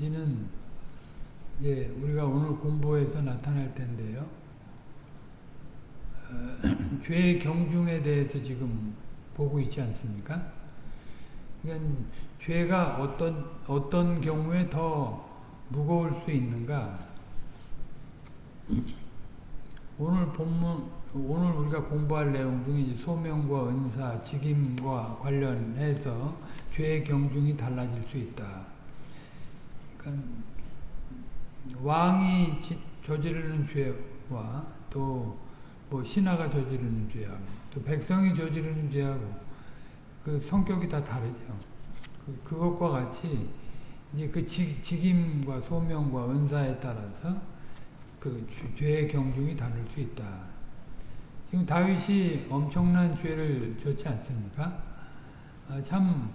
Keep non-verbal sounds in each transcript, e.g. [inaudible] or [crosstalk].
있는지는 이제 우리가 오늘 공부해서 나타날 텐데요. 어, [clears throat] 죄의 경중에 대해서 지금 보고 있지 않습니까? 그러니까 죄가 어떤 어떤 경우에 더 무거울 수 있는가? [clears throat] 오늘 본문 오늘 우리가 공부할 내용 중에 소명과 은사, 직임과 관련해서 죄의 경중이 달라질 수 있다. 그러니까 왕이 저지르는 죄와 또 뭐 신하가 저지르는 죄하고 또 백성이 저지르는 죄하고 그 성격이 다 다르죠. 그, 그것과 같이 이제 그 직, 직임과 소명과 은사에 따라서 그 죄의 경중이 다를 수 있다. 지금 다윗이 엄청난 죄를 졌지 않습니까? 아, 참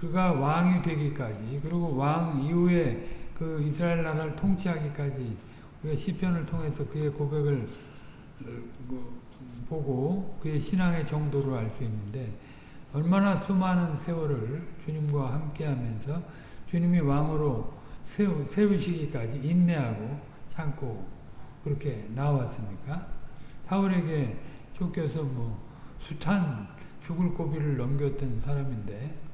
그가 왕이 되기까지 그리고 왕 이후에 그 이스라엘 나라를 통치하기까지 우리가 시편을 통해서 그의 고백을 뭐 보고 그의 신앙의 정도를 알 수 있는데 얼마나 수많은 세월을 주님과 함께하면서 주님이 왕으로 세우, 세우시기까지 인내하고 참고 그렇게 나왔습니까? 사울에게 쫓겨서 뭐 숱한 죽을 고비를 넘겼던 사람인데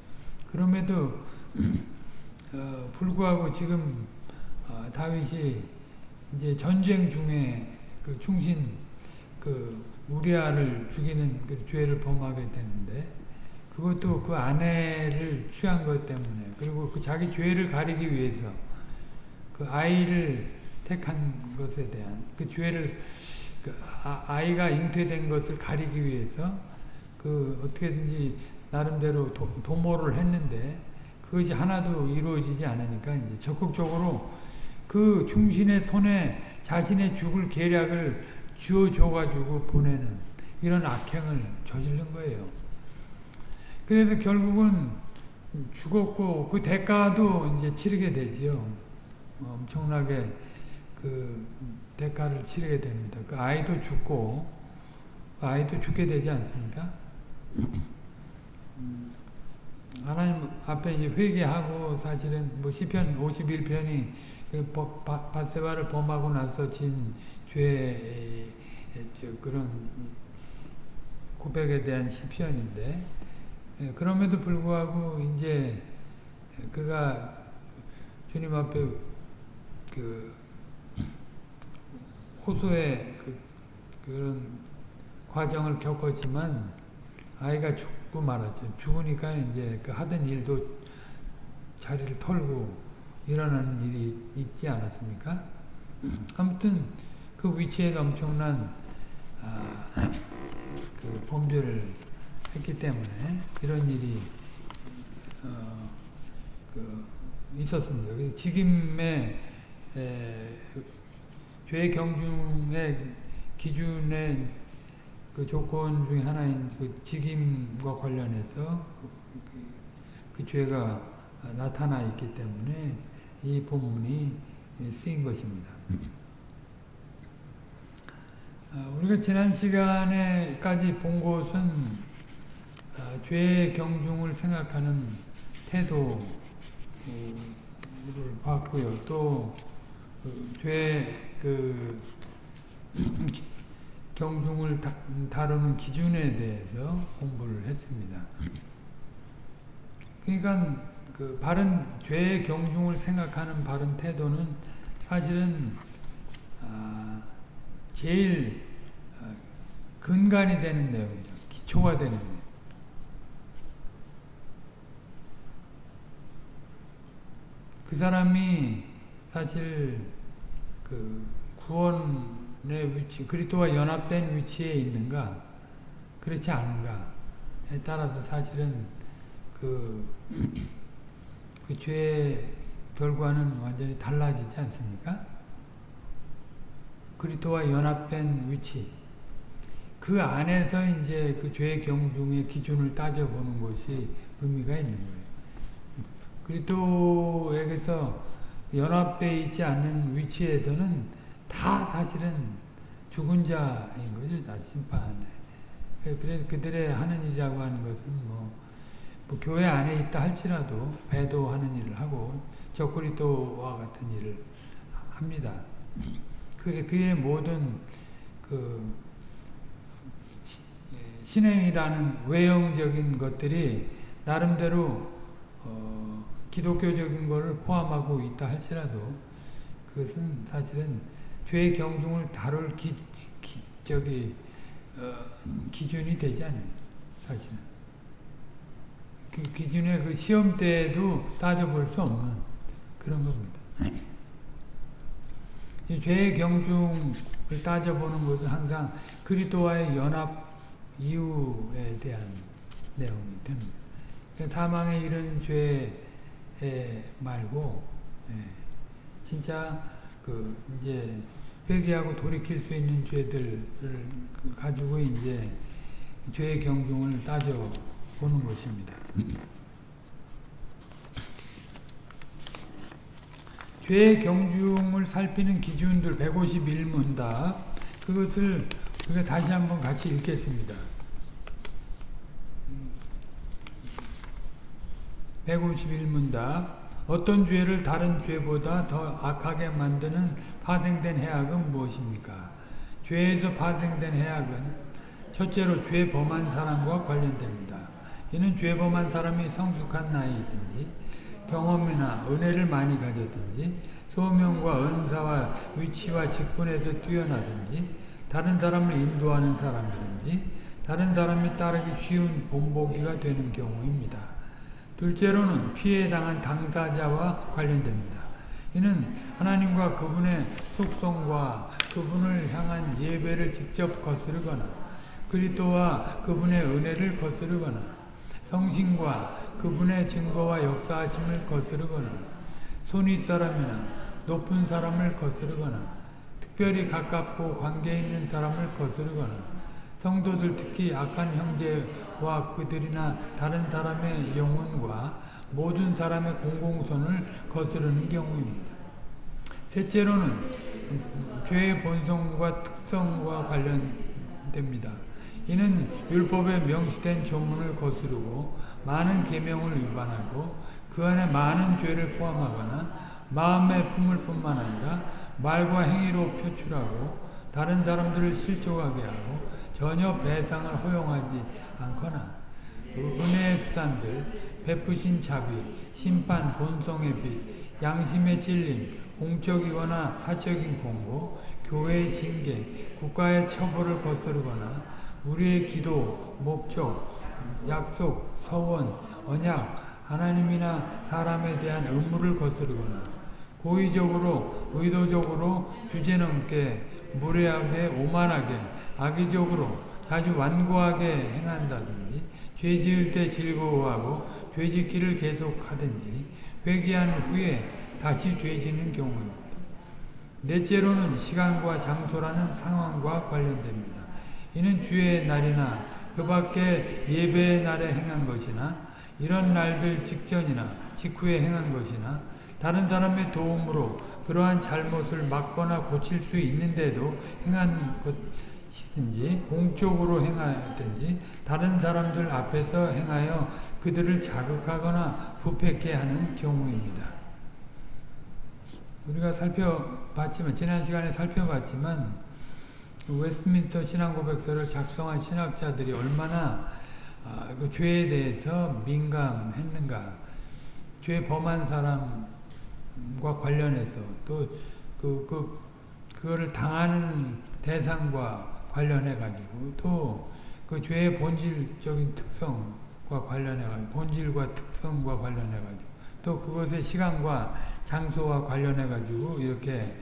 그럼에도 [clears throat] 어, 불구하고 지금 어, 다윗이 이제 전쟁 중에 그 충신 그 우리아를 죽이는 그 죄를 범하게 되는데 그것도 그 아내를 취한 것 때문에 그리고 그 자기 죄를 가리기 위해서 그 아이를 택한 것에 대한 그 죄를 그 아, 이가 잉태된 것을 가리기 위해서 그 어떻게든지 나름대로 도, 도모를 했는데 그것이 하나도 이루어지지 않으니까 이제 적극적으로 그 충신의 손에 자신의 죽을 계략을 쥐어줘가지고 보내는 이런 악행을 저지른 거예요. 그래서 결국은 죽었고 그 대가도 이제 치르게 되지요. 엄청나게 그 대가를 치르게 됩니다. 그 아이도 죽고 그 아이도 죽게 되지 않습니까? 하나님 앞에 이제 회개하고 사실은 뭐 시편 51편이 바세바를 범하고 나서 진 죄의 그런 고백에 대한 시편인데 예, 그럼에도 불구하고 이제 그가 주님 앞에 그 호소의 그 그런 과정을 겪었지만 아이가 죽 고 말았죠. 죽으니까 이제 그 하던 일도 자리를 털고 일어나는 일이 있지 않았습니까? 아무튼 그 위치에서 엄청난 아, 그 범죄를 했기 때문에 이런 일이 어, 그 있었습니다. 직임의 에, 죄 경중의 기준의 그 조건 중에 하나인 그 직임과 관련해서 그, 그 죄가 나타나 있기 때문에 이 본문이 쓰인 것입니다. 어, 우리가 지난 시간에까지 본 것은 어, 죄의 경중을 생각하는 태도를 봤고요. 또그 죄, 그 경중을 다루는 기준에 대해서 공부를 했습니다. 그러니까 그 바른 죄의 경중을 생각하는 바른 태도는 사실은 아, 제일 아, 근간이 되는 내용이죠. 기초가 되는 내용. 그 사람이 사실 그 구원의 위치, 그리스도와 연합된 위치에 있는가, 그렇지 않은가에 따라서 사실은 그, [clears throat] 그 죄의 결과는 완전히 달라지지 않습니까? 그리스도와 연합된 위치, 그 안에서 이제 그 죄의 경중의 기준을 따져보는 것이 의미가 있는 거예요. 그리스도에게서 연합되어 있지 않는 위치에서는 다 사실은 죽은 자인 거죠. 다 심판에. 그래서 그들의 하는 일이라고 하는 것은 뭐 뭐 교회 안에 있다 할지라도 배도하는 일을 하고 적그리스도와 같은 일을 합니다. 그게 그의 모든 그 시- 신행이라는 외형적인 것들이 나름대로 어, 기독교적인 것을 포함하고 있다 할지라도 그것은 사실은 죄의 경중을 다룰 기, 기 저기 어, 기준이 되지 않아요. 사실은 그 기준의 그 시험대에도 따져볼 수 없는 그런 겁니다. 이 죄의 경중을 따져보는 것은 항상 그리스도와의 연합 이유에 대한 내용이 됩니다. 그러니까 사망에 이르는 죄 말고 예, 진짜 그 이제 회개하고 돌이킬 수 있는 죄들을 그 가지고 이제 죄의 경중을 따져 보는 것입니다. 죄의 경중을 살피는 기준들 151문답 그것을 우리가 다시 한번 같이 읽겠습니다. 151문답 어떤 죄를 다른 죄보다 더 악하게 만드는 파생된 해악은 무엇입니까? 죄에서 파생된 해악은 첫째로 죄 범한 사람과 관련됩니다. 이는 죄 범한 사람이 성숙한 나이든지 경험이나 은혜를 많이 가졌든지 소명과 은사와 위치와 직분에서 뛰어나든지 다른 사람을 인도하는 사람이든지 다른 사람이 따르기 쉬운 본보기가 되는 경우입니다. 둘째로는 피해 당한 당사자와 관련됩니다. 이는 하나님과 그분의 속성과 그분을 향한 예배를 직접 거스르거나 그리스도와 그분의 은혜를 거스르거나 성신과 그분의 증거와 역사하심을 거스르거나 손윗 사람이나 높은 사람을 거스르거나 특별히 가깝고 관계 있는 사람을 거스르거나 성도들 특히 악한 형제와 그들이나 다른 사람의 영혼과 모든 사람의 공공선을 거스르는 경우입니다. 셋째로는 죄의 본성과 특성과 관련됩니다. 이는 율법에 명시된 조문을 거스르고 많은 계명을 위반하고 그 안에 많은 죄를 포함하거나 마음의 품을 뿐만 아니라 말과 행위로 표출하고 다른 사람들을 실족하게 하고 전혀 배상을 허용하지 않거나 은혜의 수단들, 베푸신 자비, 심판, 본성의 빛, 양심의 찔림, 공적이거나 사적인 공고, 교회의 징계, 국가의 처벌을 거스르거나 우리의 기도, 목적, 약속, 서원, 언약, 하나님이나 사람에 대한 의무를 거스르거나 고의적으로, 의도적으로 주제넘게, 무례하게, 오만하게, 악의적으로, 자주 완고하게 행한다든지 죄 지을 때 즐거워하고 죄 짓기를 계속하든지 회개한 후에 다시 죄 짓는 경우입니다. 넷째로는 시간과 장소라는 상황과 관련됩니다. 이는 주의 날이나 그 밖에 예배의 날에 행한 것이나 이런 날들 직전이나 직후에 행한 것이나 다른 사람의 도움으로 그러한 잘못을 막거나 고칠 수 있는데도 행한 것이든지 공적으로 행하든지 다른 사람들 앞에서 행하여 그들을 자극하거나 부패케 하는 경우입니다. 우리가 살펴봤지만 지난 시간에 살펴봤지만 웨스트민스터 신앙고백서를 작성한 신학자들이 얼마나 아, 그 죄에 대해서 민감했는가 죄 범한 사람 과 관련해서 또 그, 그, 그거를 당하는 대상과 관련해 가지고 또 그 죄의 본질적인 특성과 관련해 가지고 본질과 특성과 관련해 가지고 또 그것의 시간과 장소와 관련해 가지고 이렇게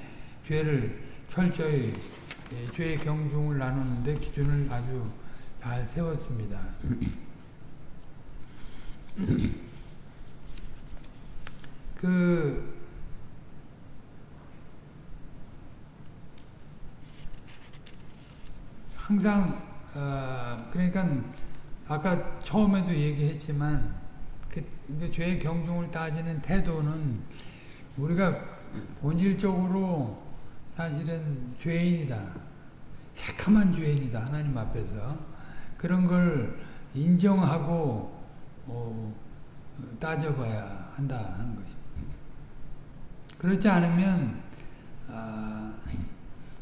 죄를 철저히 예, 죄의 경중을 나누는데 기준을 아주 잘 세웠습니다. [clears throat] 그 항상 어, 그러니까 아까 처음에도 얘기했지만 그, 그 죄의 경중을 따지는 태도는 우리가 본질적으로 사실은 죄인이다. 새카만 죄인이다. 하나님 앞에서. 그런 걸 인정하고 어, 따져봐야 한다 하는 것입니다. 그렇지 않으면 아,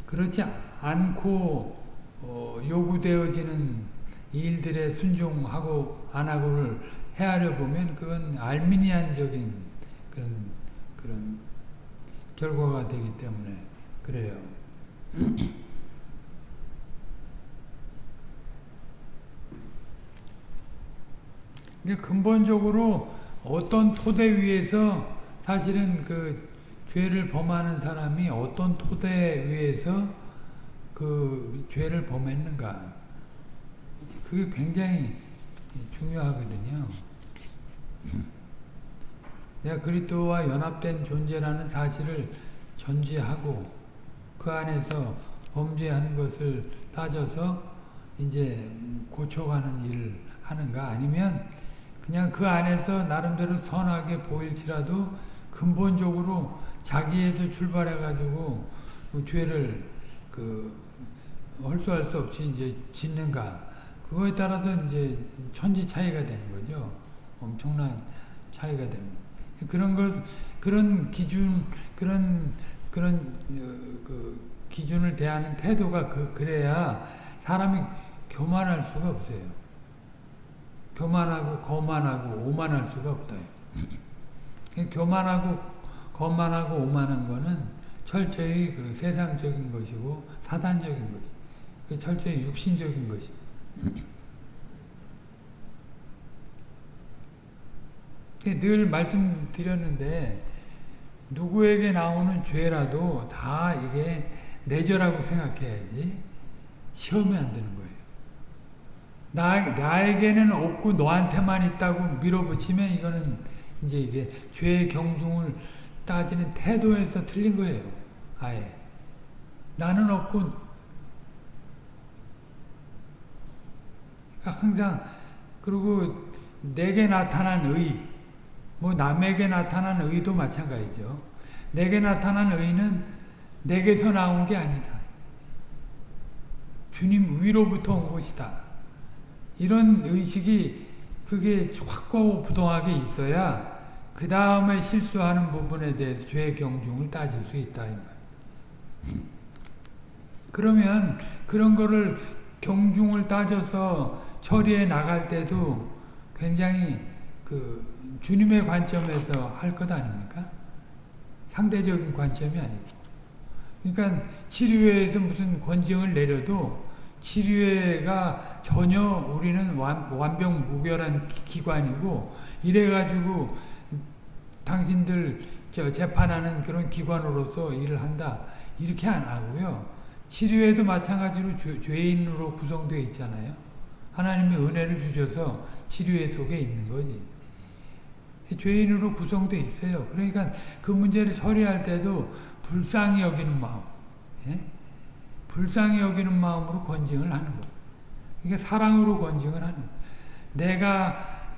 그렇지 않고 어, 요구되어지는 일들에 순종하고 안 하고를 헤아려 보면 그건 알미니안적인 그런 그런 결과가 되기 때문에 그래요. [clears throat] 근본적으로 어떤 토대 위에서 사실은 그 죄를 범하는 사람이 어떤 토대 위에서 그 죄를 범했는가 그게 굉장히 중요하거든요. 내가 그리스도와 연합된 존재라는 사실을 전제하고 그 안에서 범죄하는 것을 따져서 이제 고쳐가는 일을 하는가 아니면 그냥 그 안에서 나름대로 선하게 보일지라도 근본적으로 자기에서 출발해 가지고 그 죄를 그 헐수할 수 없이 이제 짓는가 그거에 따라서 이제 천지 차이가 되는 거죠. 엄청난 차이가 됩니다. 그런 것 그런 기준 그런 그런 어, 그 기준을 대하는 태도가 그 그래야 사람이 교만할 수가 없어요. 교만하고 거만하고 오만할 수가 없어요. 교만하고 거만하고 오만한 거는 철저히 그 세상적인 것이고 사단적인 것이. 그 철저히 육신적인 것입니다. 늘 말씀드렸는데 누구에게 나오는 죄라도 다 이게 내 죄라고 생각해야지 시험이 안 되는 거예요. 나, 나에게는 없고 너한테만 있다고 밀어붙이면 이거는 이제 이게 죄의 경중을 따지는 태도에서 틀린 거예요. 아예. 나는 없고 항상 그리고 내게 나타난 의, 뭐 남에게 나타난 의도 마찬가지죠. 내게 나타난 의는 내게서 나온 게 아니다. 주님 위로부터 온 것이다. 이런 의식이 그게 확고하고 부동하게 있어야 그 다음에 실수하는 부분에 대해서 죄 경중을 따질 수 있다. 그러면 그런 거를 경중을 따져서 처리해 나갈 때도 굉장히 그 주님의 관점에서 할 것 아닙니까? 상대적인 관점이 아니고. 그러니까 치료회에서 무슨 권징을 내려도 치료회가 전혀 우리는 완, 완벽무결한 기관이고 이래가지고 당신들 저 재판하는 그런 기관으로서 일을 한다 이렇게 안 하고요. 치료회도 마찬가지로 죄, 죄인으로 구성되어 있잖아요. 하나님의 은혜를 주셔서 치료회 속에 있는 거지. 죄인으로 구성되어 있어요. 그러니까 그 문제를 처리할 때도 불쌍히 여기는 마음, 예? 불쌍히 여기는 마음으로 권징을 하는 거. 이게 사랑으로 권징을 하는 거. 내가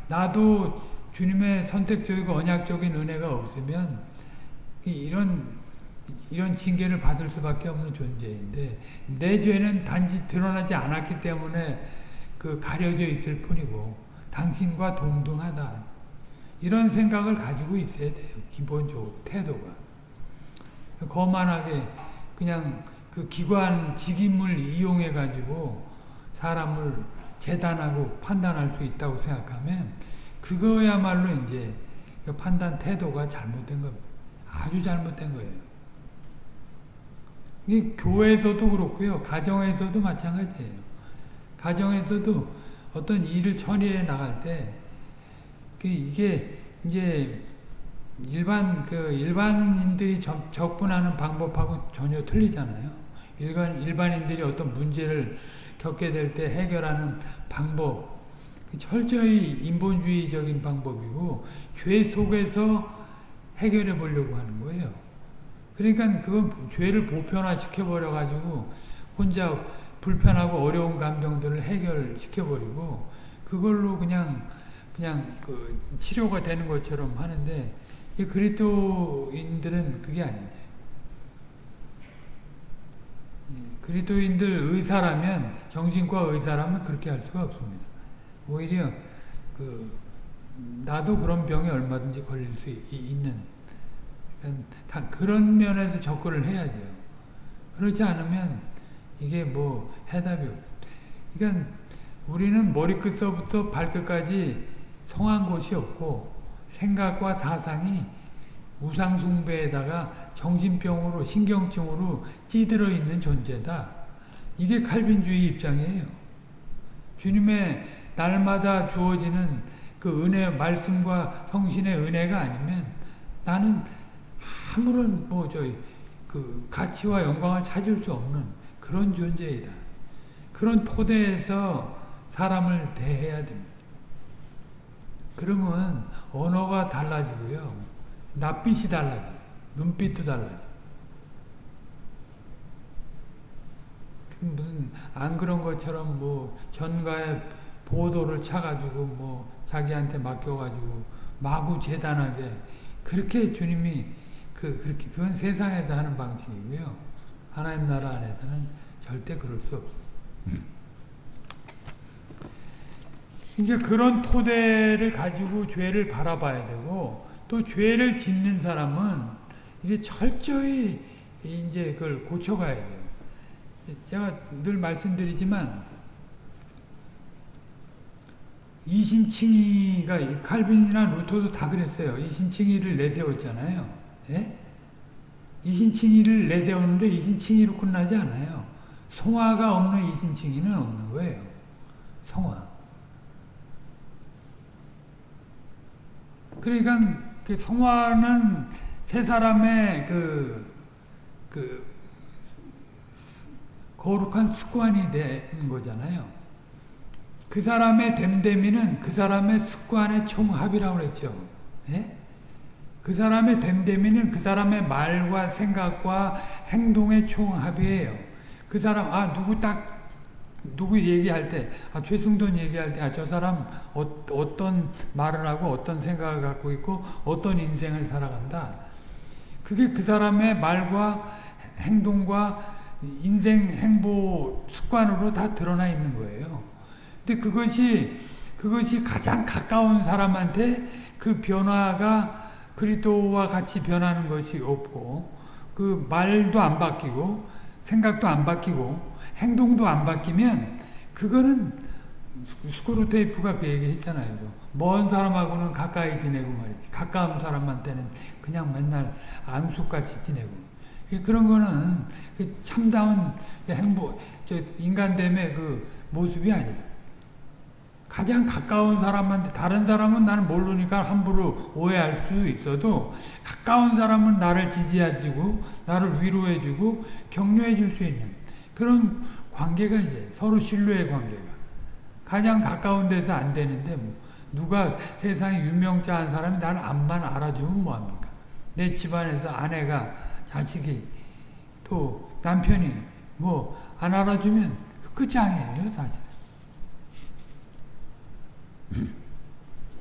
나도 주님의 선택적이고 언약적인 은혜가 없으면 이런 이런 징계를 받을 수밖에 없는 존재인데 내 죄는 단지 드러나지 않았기 때문에 그 가려져 있을 뿐이고 당신과 동등하다. 이런 생각을 가지고 있어야 돼요. 기본적으로 태도가. 거만하게 그냥 그 기관 직임을 이용해 가지고 사람을 재단하고 판단할 수 있다고 생각하면 그거야말로 이제 그 판단 태도가 잘못된 겁니다. 아주 잘못된 거예요. 이게 교회에서도 그렇고요. 가정에서도 마찬가지예요. 가정에서도 어떤 일을 처리해 나갈 때그 이게 이제 일반 그 일반인들이 접, 접근하는 방법하고 전혀 틀리잖아요. 일반 일반인들이 어떤 문제를 겪게 될 때 해결하는 방법 그 철저히 인본주의적인 방법이고 죄 속에서 해결해 보려고 하는 거예요. 그러니까 그건 죄를 보편화시켜 버려 가지고 혼자 불편하고 어려운 감정들을 해결시켜버리고 그걸로 그냥 그냥 그 치료가 되는 것처럼 하는데 이 그리스도인들은 그게 아니에요. 그리스도인들 의사라면 정신과 의사라면 그렇게 할 수가 없습니다. 오히려 그 나도 그런 병에 얼마든지 걸릴 수 있- 있는 다 그런 면에서 접근을 해야죠. 그렇지 않으면 이게 뭐 해답이 없. 그러니까 우리는 머리끝서부터 발끝까지 성한 곳이 없고 생각과 사상이 우상숭배에다가 정신병으로 신경증으로 찌들어 있는 존재다. 이게 칼빈주의 입장이에요. 주님의 날마다 주어지는 그 은혜 말씀과 성신의 은혜가 아니면 나는 아무런 뭐 저희 그 가치와 영광을 찾을 수 없는 그런 존재이다. 그런 토대에서 사람을 대해야 됩니다. 그러면 언어가 달라지고요. 낯빛이 달라져. 눈빛도 달라져. 무슨 안 그런 것처럼 뭐 전가에 보도를 차가지고 뭐 자기한테 맡겨가지고 마구 재단하게 그렇게 주님이 그 그렇게 그건 세상에서 하는 방식이고요. 하나님 나라 안에서는 절대 그럴 수 없어. 이제 그런 토대를 가지고 죄를 바라봐야 되고 또 죄를 짓는 사람은 이게 철저히 이제 그걸 고쳐가야 돼요. 제가 늘 말씀드리지만 이신칭의가 칼빈이나 루터도 다 그랬어요. 이신칭의를 내세웠잖아요. 예? 이신칭의를 내세우는데 이신칭의로 끝나지 않아요. 성화가 없는 이신칭의는 없는 거예요. 성화. 그러니까 그 성화는 세 사람의 그, 그 거룩한 습관이 되는 거잖아요. 그 사람의 됨됨이는 그 사람의 습관의 총합이라고 그랬죠. 예? 그 사람의 됨됨이는 그 사람의 말과 생각과 행동의 총합이에요. 그 사람, 아, 누구 딱, 누구 얘기할 때, 아, 최승돈 얘기할 때, 아, 저 사람 어, 어떤 말을 하고 어떤 생각을 갖고 있고 어떤 인생을 살아간다. 그게 그 사람의 말과 행동과 인생 행보 습관으로 다 드러나 있는 거예요. 근데 그것이 그것이 가장 가까운 사람한테 그 변화가 그리스도와 같이 변하는 것이 없고 그 말도 안 바뀌고 생각도 안 바뀌고 행동도 안 바뀌면 그거는 스크루 테이프가 그 얘기 했잖아요. 먼 사람하고는 가까이 지내고 말이지. 가까운 사람한테는 그냥 맨날 앙숙같이 지내고. 그런 거는 참다운 행복, 인간됨의 그 모습이 아니다. 가장 가까운 사람한테 다른 사람은 나는 모르니까 함부로 오해할 수 있어도 가까운 사람은 나를 지지해주고 나를 위로해주고 격려해줄 수 있는 그런 관계가 이제 서로 신뢰의 관계가 가장 가까운 데서 안 되는데 뭐 누가 세상에 유명자 한 사람이 나를 안만 알아주면 뭐합니까? 내 집안에서 아내가 자식이 또 남편이 뭐 안 알아주면 끝장이에요 사실.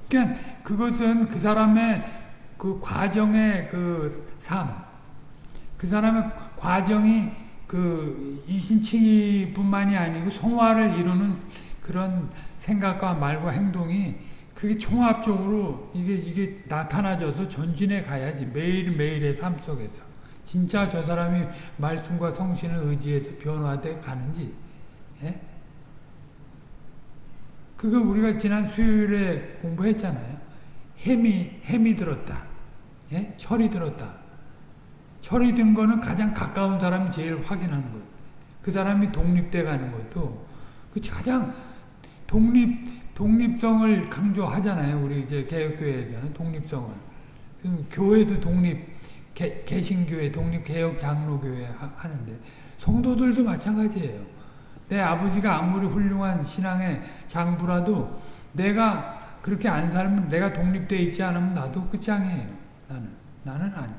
그러니까 그것은 그 사람의 그 과정의 그 삶, 그 사람의 과정이 그 이신칭의뿐만이 아니고 성화를 이루는 그런 생각과 말과 행동이 그게 종합적으로 이게 이게 나타나져서 전진해 가야지 매일 매일의 삶 속에서 진짜 저 사람이 말씀과 성신을 의지해서 변화돼 가는지. 예? 그거 우리가 지난 수요일에 공부했잖아요. 햄이, 햄이 들었다. 예? 철이 들었다. 철이 든 거는 가장 가까운 사람이 제일 확인하는 거예요. 그 사람이 독립돼 가는 것도 그 가장 독립, 독립성을 강조하잖아요. 우리 이제 개혁교회에서는 독립성을. 교회도 독립, 개, 개신교회, 독립 개혁 장로교회 하는데 성도들도 마찬가지예요. 내 아버지가 아무리 훌륭한 신앙의 장부라도 내가 그렇게 안 살면 내가 독립되어 있지 않으면 나도 끝장이에요. 나는. 나는 아니.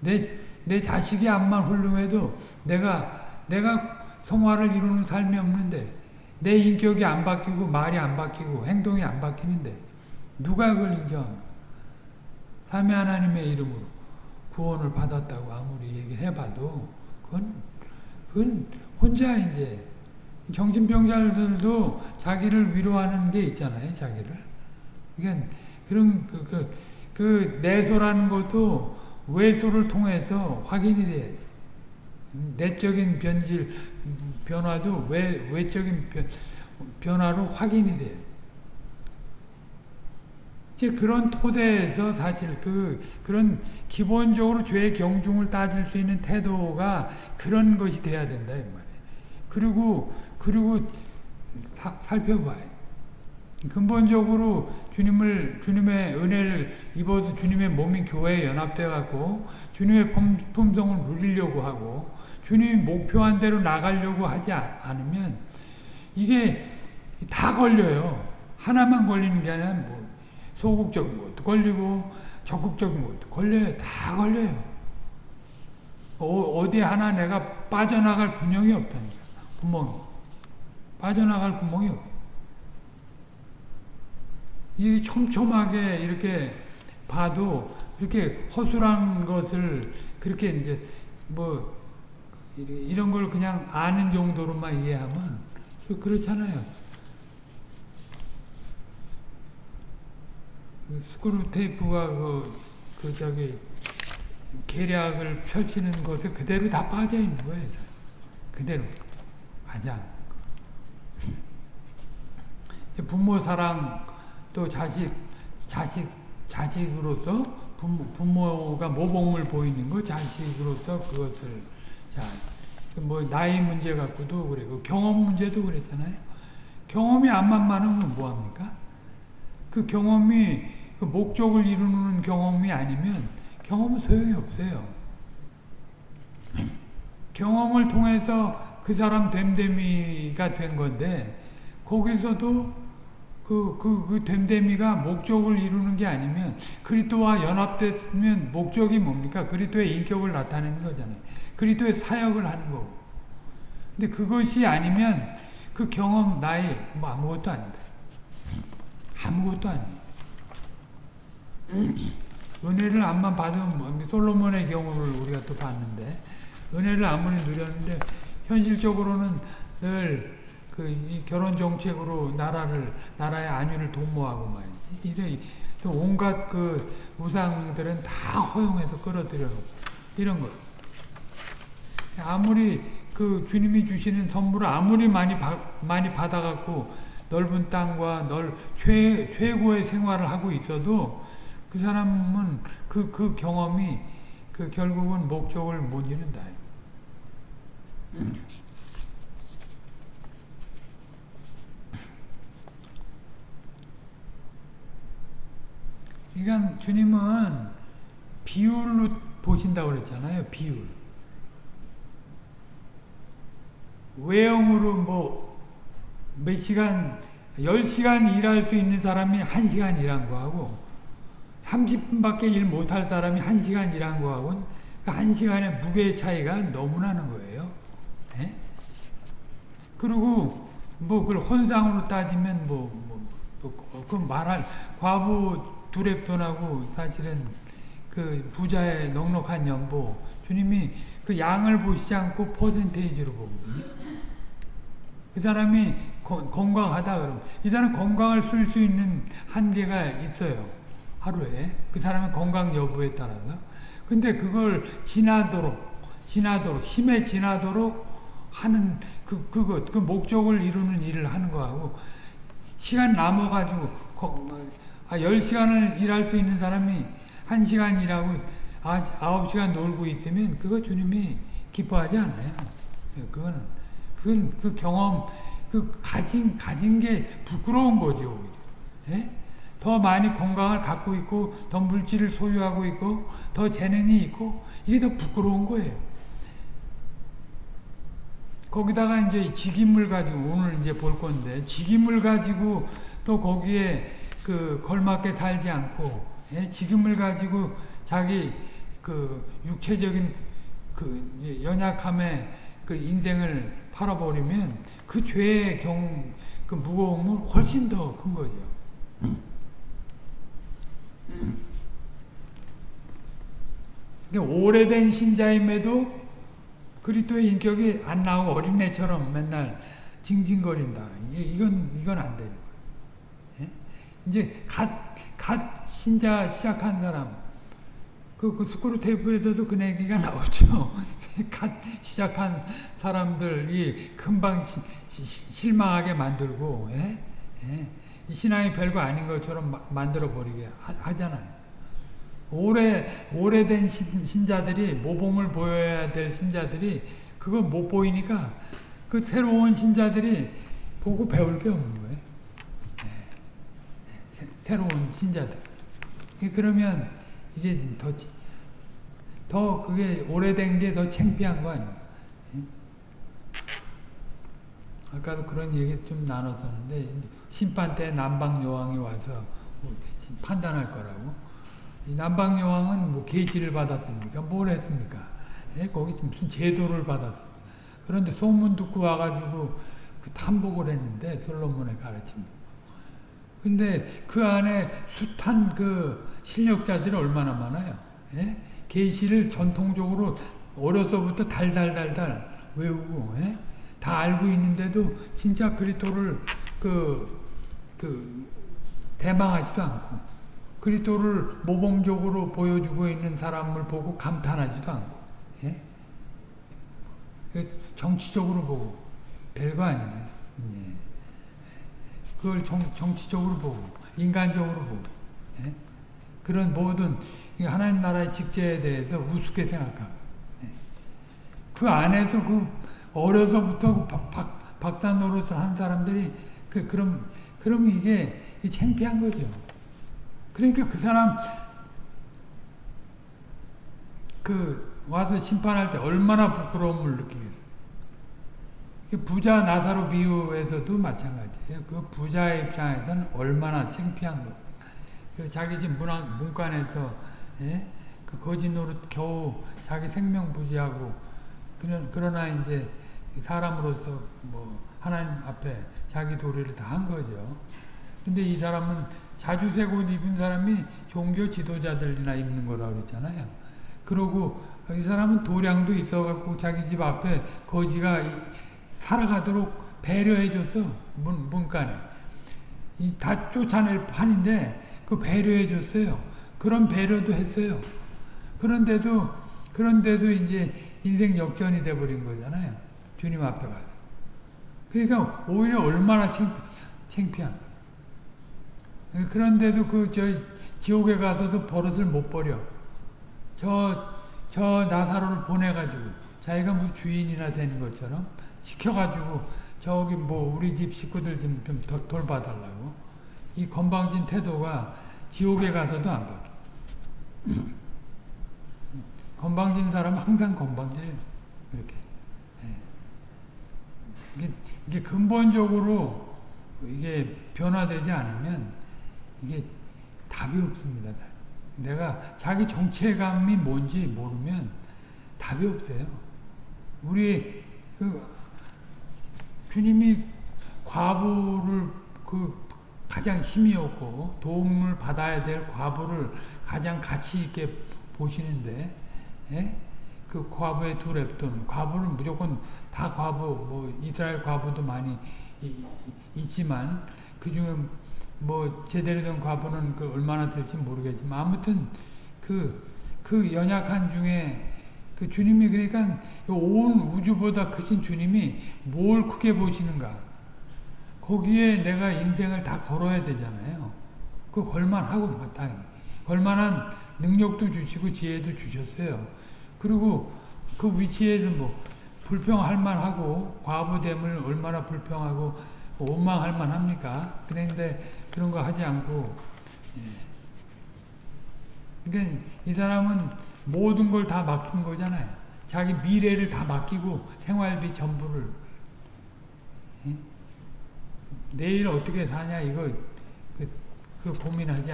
내, 내 자식이 암만 훌륭해도 내가, 내가 성화를 이루는 삶이 없는데 내 인격이 안 바뀌고 말이 안 바뀌고 행동이 안 바뀌는데 누가 그걸 인정합니까? 삼위 하나님의 이름으로 구원을 받았다고 아무리 얘기를 해봐도 그건, 그건 혼자 이제 정신병자들도 자기를 위로하는 게 있잖아요, 자기를. 그러니까 그런 그, 그, 그 내소라는 것도 외소를 통해서 확인이 돼야지. 내적인 변질 변화도 외 외적인 변, 변화로 확인이 돼요. 이제 그런 토대에서 사실 그 그런 기본적으로 죄의 경중을 따질 수 있는 태도가 그런 것이 돼야 된다 이 말이에요. 그리고 그리고 사, 살펴봐요. 근본적으로 주님을 주님의 은혜를 입어서 주님의 몸인 교회에 연합돼 갖고 주님의 품 성을 누리려고 하고 주님이 목표한 대로 나가려고 하지 않으면 이게 다 걸려요. 하나만 걸리는 게 아니라 뭐 소극적인 것도 걸리고 적극적인 것도 걸려요. 다 걸려요. 어, 디 하나 내가 빠져나갈 구멍이 없다니까. 구멍. 빠져나갈 구멍이 없어. 이 촘촘하게 이렇게 봐도 이렇게 허술한 것을 그렇게 이제 뭐 이런 걸 그냥 아는 정도로만 이해하면 그렇잖아요. 그 스크루 테이프가 그, 그 저기 계략을 펼치는 것에 그대로 다 빠져 있는 거예요. 그대로 가장 부모 사랑 또 자식 자식 자식으로서 부모, 부모 가 모범을 보이는 거 자식으로서 그것을 자뭐 나이 문제 갖고도 그래고 경험 문제도 그랬잖아요. 경험이 안 만만하면 뭐 합니까? 그 경험이 그 목적을 이루는 경험이 아니면 경험은 소용이 없어요. 경험을 통해서 그 사람 됨됨이가 된 건데 거기서도 그, 그, 그 됨됨이가 목적을 이루는 게 아니면 그리스도와 연합됐으면 목적이 뭡니까? 그리스도의 인격을 나타내는 거잖아요. 그리스도의 사역을 하는 거고. 근데 그것이 아니면 그 경험 나이 뭐 아무것도 아니다. 아무것도 아니에요. 은혜를 암만 받으면 뭐 솔로몬의 경우를 우리가 또 봤는데 은혜를 아무리 누렸는데 현실적으로는 늘 그 결혼 정책으로 나라를 나라의 안위를 도모하고 말이지. 이래 온갖 그 우상들은 다 허용해서 끌어들여 이런 거. 아무리 그 주님이 주시는 선물을 아무리 많이 바, 많이 받아갖고 넓은 땅과 넓 최, 최고의 생활을 하고 있어도 그 사람은 그, 그 경험이 그 결국은 목적을 못 이룬다. 그러니까 주님은 비율로 보신다고 그랬잖아요. 비율. 외형으로 뭐 몇 시간 10시간 일할 수 있는 사람이 1시간 일한 거하고 30분밖에 일 못할 사람이 1시간 일한 거하고는 그 1시간의 무게의 차이가 너무 나는 거예요. 네? 그리고 뭐 그걸 혼상으로 따지면 뭐, 뭐, 뭐, 그 말할 과부 두랩돈하고 사실은 그 부자의 넉넉한 연보 주님이 그 양을 보시지 않고 퍼센테이지로 보거든요. 그 사람이 거, 건강하다 그러면 이 사람 건강을 쓸 수 있는 한계가 있어요. 하루에 그 사람의 건강 여부에 따라서 근데 그걸 지나도록 지나도록 힘에 지나도록 하는 그 그것 그 목적을 이루는 일을 하는 거하고 시간 남아 가지고 아, 10시간을 일할 수 있는 사람이 1시간 일하고 9시간 놀고 있으면 그거 주님이 기뻐하지 않아요. 그거는 그건 그 경험 그 가진 가진 게 부끄러운 거죠. 예? 더 많이 건강을 갖고 있고 더 물질을 소유하고 있고 더 재능이 있고 이게 더 부끄러운 거예요. 거기다가 이제 직임을 가지고 오늘 이제 볼 건데 직임을 가지고 또 거기에 그 걸맞게 살지 않고 예? 지금을 가지고 자기 그 육체적인 그 연약함에 그 인생을 팔아버리면 그 죄의 경, 그 무거움은 훨씬 더 큰 거죠. 오래된 신자임에도 그리스도의 인격이 안 나오고 어린애처럼 맨날 징징거린다. 이건 이건 안 되는 이제 갓, 갓 신자 시작한 사람. 그, 그 스크루테이프에서도 그 얘기가 나오죠. [laughs] 갓 시작한 사람들이 금방 시, 시, 실망하게 만들고, 예? 예? 이 신앙이 별거 아닌 것처럼 마, 만들어 버리게 하, 잖아요 오래, 오래된 신, 신자들이, 모범을 보여야 될 신자들이 그걸 못 보이니까 그 새로운 신자들이 보고 배울 게 없는 거예요. 네. 새로운 신자들. 그러면 이게 더, 더 그게 오래된 게 더 창피한 거 아니에요. 아까도 그런 얘기 좀 나눴었는데 심판 때 남방 여왕이 와서 판단할 거라고. 남방 여왕은 뭐 계시를 받았습니까? 뭘 했습니까? 예, 거기 무슨 제도를 받았어. 그런데 소문 듣고 와가지고 그 탐복을 했는데 솔로몬의 가르침. 근데 그 안에 숱한 그 실력자들이 얼마나 많아요. 예? 계시를 전통적으로 어려서부터 달달달달 외우고 예? 다 알고 있는데도 진짜 그리스도를 그, 그 대망하지도 않고 그리스도를 모범적으로 보여주고 있는 사람을 보고 감탄하지도 않고 예? 정치적으로 보고 별거 아니네. 예. 그걸 정, 정치적으로 보고 인간적으로 보고 예? 그런 모든 하나님 나라의 직제에 대해서 우습게 생각하고 예? 그 안에서 그 어려서부터 그 박, 박사 노릇을 한 사람들이 그 그럼 그럼 이게 창피한 거죠. 그러니까 그 사람 그 와서 심판할 때 얼마나 부끄러움을 느끼겠어요. 부자 나사로 비유에서도 마찬가지예요. 그 부자의 입장에서는 얼마나 창피한 거. 그 자기 집 문학, 문간에서 예? 그 거짓 노릇 겨우 자기 생명 부지하고 그런 그러나 이제 사람으로서 뭐 하나님 앞에 자기 도리를 다 한 거죠. 근데 이 사람은 자주색 옷 입은 사람이 종교 지도자들이나 입는 거라고 그랬잖아요. 그러고 이 사람은 도량도 있어갖고 자기 집 앞에 거지가 살아가도록 배려해 줬어. 문, 문간에. 다 쫓아낼 판인데 그 배려해 줬어요. 그런 배려도 했어요. 그런데도 그런데도 이제 인생 역전이 돼 버린 거잖아요. 주님 앞에 가서. 그러니까 오히려 얼마나 창피, 창피한. 그런데도 그 저 지옥에 가서도 버릇을 못 버려. 저, 저 나사로를 보내가지고 자기가 뭐 주인이나 되는 것처럼 시켜가지고 저기 뭐 우리 집 식구들 좀, 좀 돌봐달라고. 이 건방진 태도가 지옥에 가서도 안 바뀌어. [clears throat] 건방진 사람은 항상 건방져요. 이렇게. 네. 이게, 이게 근본적으로 이게 변화되지 않으면 이게 답이 없습니다. 내가 자기 정체감이 뭔지 모르면 답이 없어요. 우리 그 주님이 과부를 그 가장 힘이 없고 도움을 받아야 될 과부를 가장 가치 있게 보시는데 예? 그 과부의 두 랩돈 과부는 무조건 다 과부 뭐 이스라엘 과부도 많이 이, 있지만 그 중에 뭐 제대로 된 과부는 그 얼마나 될지 모르겠지만 아무튼 그, 그 연약한 중에 그 주님이 그러니까 온 우주보다 크신 주님이 뭘 크게 보시는가 거기에 내가 인생을 다 걸어야 되잖아요. 그 걸만하고 마땅히 걸만한 능력도 주시고 지혜도 주셨어요. 그리고 그 위치에서 뭐 불평할 만하고 과부됨을 얼마나 불평하고 원망할 만합니까? 그런데 그런 거 하지 않고 예. 그러니까 이 사람은 모든 걸 다 맡긴 거잖아요. 자기 미래를 다 맡기고 생활비 전부를 예? 내일 어떻게 사냐 이거 그, 그 고민하지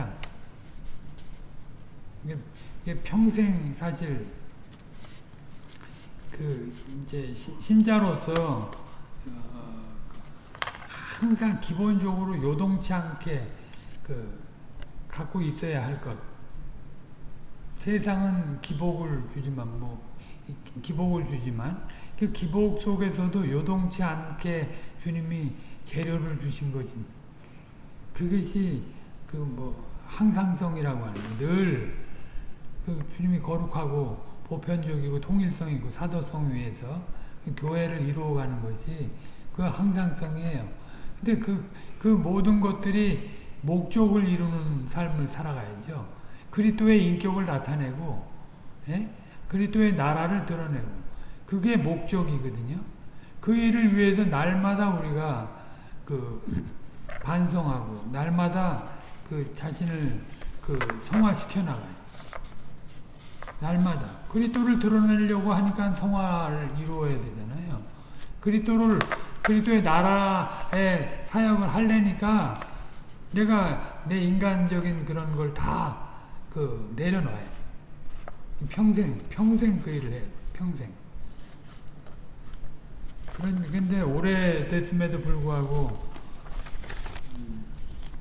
이게, 이게 평생 사실 그 이제 신자로서 어, 항상 기본적으로 요동치 않게 그 갖고 있어야 할 것. 세상은 기복을 주지만 뭐 기복을 주지만 그 기복 속에서도 요동치 않게 주님이 재료를 주신 거지. 그것이 그 뭐 항상성이라고 하는 늘그 주님이 거룩하고 보편적이고 통일성 있고 사도성 위에서 그 교회를 이루어가는 것이 그 항상성이에요. 근데 그, 그 모든 것들이 목적을 이루는 삶을 살아가야죠. 그리스도의 인격을 나타내고, 예? 그리스도의 나라를 드러내고, 그게 목적이거든요. 그 일을 위해서 날마다 우리가 그 반성하고, 날마다 그 자신을 그 성화시켜 나가요. 날마다 그리스도를 드러내려고 하니까 성화를 이루어야 되잖아요. 그리스도를 그리스도의 나라의 사역을 하려니까 내가 내 인간적인 그런 걸 다 그 내려놔요. 평생 평생 그 일을 해요. 평생. 그런 근데 오래됐음에도 불구하고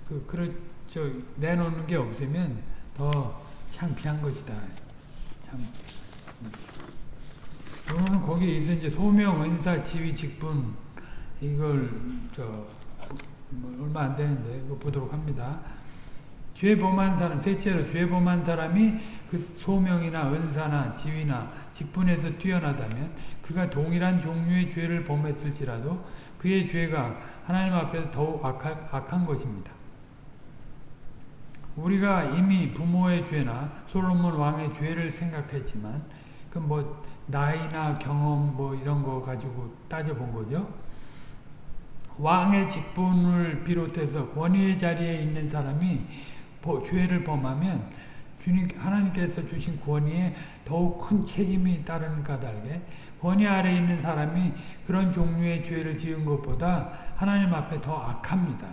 그 그렇죠 내놓는 게 없으면 더 창피한 것이다. 참. 오늘은 거기에 이제 소명, 은사, 지위, 직분 이걸 저 뭐 얼마 안 되는데 보도록 합니다. 죄 범한 사람, 셋째로 죄 범한 사람이 그 소명이나 은사나 지위나 직분에서 뛰어나다면 그가 동일한 종류의 죄를 범했을지라도 그의 죄가 하나님 앞에서 더욱 악한, 악한 것입니다. 우리가 이미 부모의 죄나 솔로몬 왕의 죄를 생각했지만 그 뭐 나이나 경험 뭐 이런 거 가지고 따져본 거죠. 왕의 직분을 비롯해서 권위의 자리에 있는 사람이 죄를 범하면 주님 하나님께서 주신 권위에 더욱 큰 책임이 따르는 까닭에 권위 아래 있는 사람이 그런 종류의 죄를 지은 것보다 하나님 앞에 더 악합니다.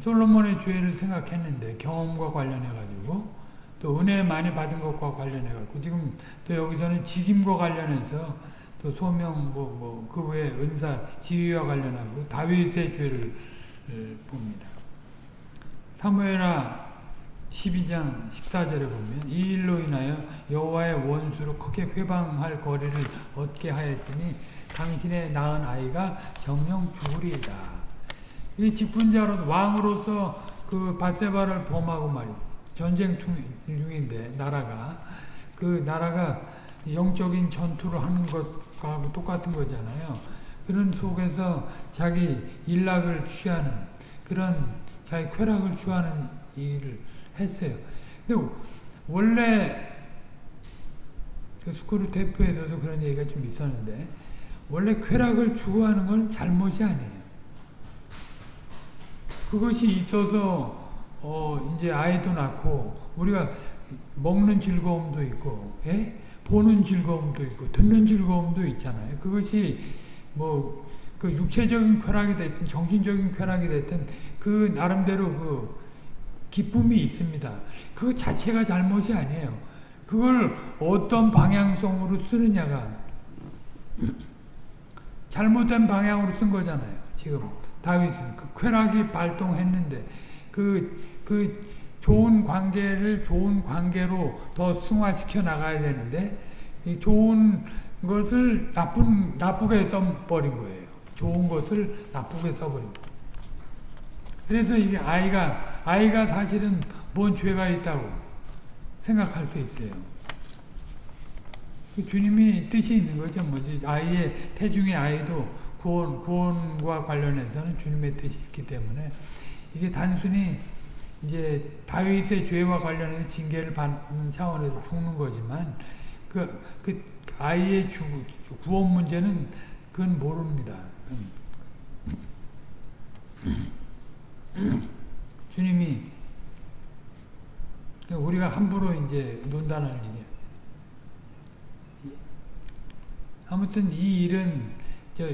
솔로몬의 죄를 생각했는데 경험과 관련해 가지고 또 은혜 많이 받은 것과 관련해 갖고 지금 또 여기서는 직임과 관련해서 또 소명 뭐뭐그 외에 은사 지위와 관련하고 다윗의 죄를 봅니다. 사무엘하 12장 14절에 보면 이 일로 인하여 여호와의 원수로 크게 회방할 거리를 얻게 하였으니 당신의 낳은 아이가 정령 죽으리이다. 이 직분자로 왕으로서 그 바세바를 범하고 말이죠. 전쟁 중인데 나라가 그 나라가 영적인 전투를 하는 것과 똑같은 거잖아요. 그런 속에서 자기 일락을 취하는 그런 자기 쾌락을 취하는 일을 했어요. 근데 원래 그 스쿠르 테프에서도 그런 얘기가 좀 있었는데 원래 쾌락을 추구하는 건 잘못이 아니에요. 그것이 있어서 어 이제 아이도 낳고 우리가 먹는 즐거움도 있고 예? 보는 즐거움도 있고 듣는 즐거움도 있잖아요. 그것이 뭐 그 육체적인 쾌락이 됐든 정신적인 쾌락이 됐든 그 나름대로 그 기쁨이 있습니다. 그 자체가 잘못이 아니에요. 그걸 어떤 방향성으로 쓰느냐가 잘못된 방향으로 쓴 거잖아요. 지금 다윗은 그 쾌락이 발동했는데 그, 그 좋은 관계를 좋은 관계로 더 승화시켜 나가야 되는데 이 좋은 것을 나쁜 나쁘게 써버린 거예요. 좋은 것을 나쁘게 써버린 거예요. 그래서 이게 아이가 아이가 사실은 뭔 죄가 있다고 생각할 수 있어요. 그 주님이 뜻이 있는 거죠. 뭐지 아이의 태중의 아이도 구원 구원과 관련해서는 주님의 뜻이 있기 때문에 이게 단순히 이제 다윗의 죄와 관련해서 징계를 받는 차원에서 죽는 거지만 그, 그 아이의 주, 구원 문제는 그건 모릅니다. [clears throat] 주님이 우리가 함부로 이제 논단할 일이야. 아무튼 이 일은 저,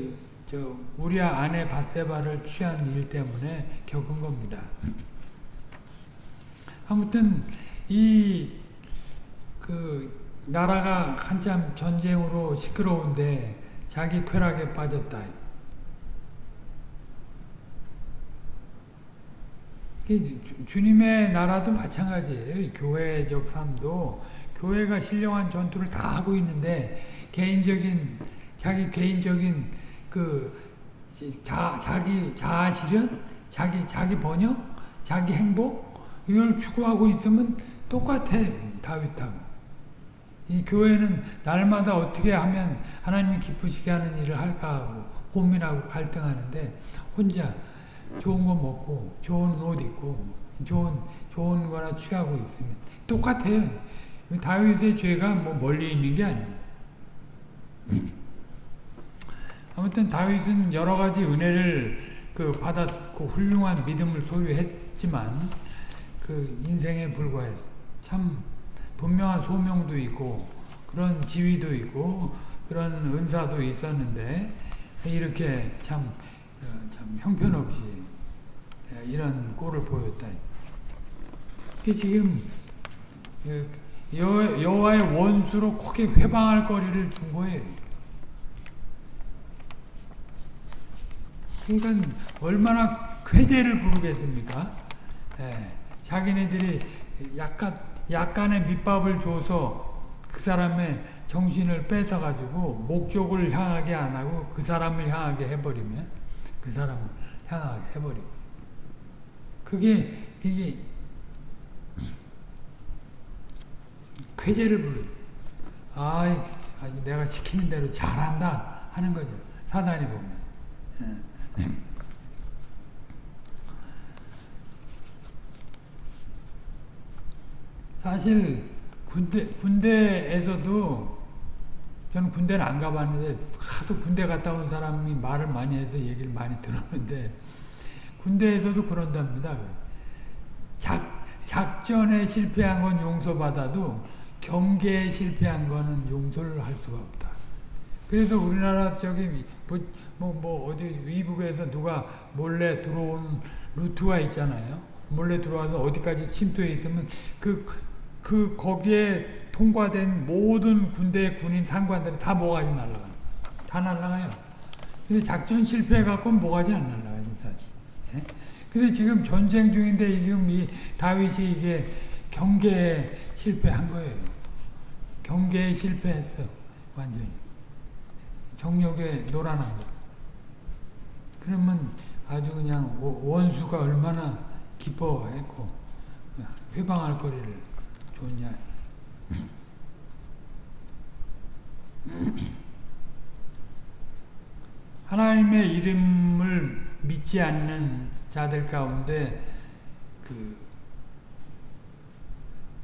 저 우리 아내 바세바를 취한 일 때문에 겪은 겁니다. [clears throat] 아무튼 이 그 나라가 한참 전쟁으로 시끄러운데 자기 쾌락에 빠졌다. 주님의 나라도 마찬가지예요. 교회적 삶도 교회가 신령한 전투를 다 하고 있는데 개인적인 자기 개인적인 그 자, 자기 자아 실현 자기 자기 번영, 자기 행복 이걸 추구하고 있으면 똑같아 다윗하고. 이 교회는 날마다 어떻게 하면 하나님이 기쁘시게 하는 일을 할까 하고 고민하고 갈등하는데 혼자 좋은 거 먹고 좋은 옷 입고 좋은 좋은 거나 취하고 있으면 똑같아요. 다윗의 죄가 뭐 멀리 있는 게 아닙니다. 아무튼 다윗은 여러 가지 은혜를 그 받았고 훌륭한 믿음을 소유했지만 그 인생에 불과해 참 분명한 소명도 있고 그런 지위도 있고 그런 은사도 있었는데 이렇게 참, 어, 참 형편없이 이런 꼴을 보였다. 지금 여, 여호와의 원수로 크게 회방할 거리를 준 거예요. 그러니까 얼마나 쾌재를 부르겠습니까? 예, 자기네들이 약간 약간의 밑밥을 줘서 그 사람의 정신을 뺏어가지고 목적을 향하게 안 하고 그 사람을 향하게 해버리면 그 사람을 향하게 해버리고 그게 이게 쾌재를 부르. 아, 내가 시키는 대로 잘한다 하는 거죠. 사단이 보면. 예. 사실 군대 군대에서도 저는 군대는 안 가봤는데 하도 군대 갔다 온 사람이 말을 많이 해서 얘기를 많이 들었는데 군대에서도 그런답니다. 작 작전에 실패한 건 용서받아도 경계에 실패한 거는 용서를 할 수가 없다. 그래서 우리나라 저기 뭐, 뭐, 뭐 어디 위북에서 누가 몰래 들어온 루트가 있잖아요. 몰래 들어와서 어디까지 침투해 있으면 그, 그 거기에 통과된 모든 군대 군인 상관들이 다 모가지 날라가요. 다 날라가요. 근데 작전 실패해갖고 모가지 안 날라가요. 예? 근데 지금 전쟁 중인데 지금 이 다윗이 이게 경계에 실패한 거예요. 경계에 실패했어. 완전히. 정력에 놀아난 거. 그러면 아주 그냥 원수가 얼마나 기뻐했고 회방할 거리를 줬냐. 하나님의 이름을 믿지 않는 자들 가운데 그,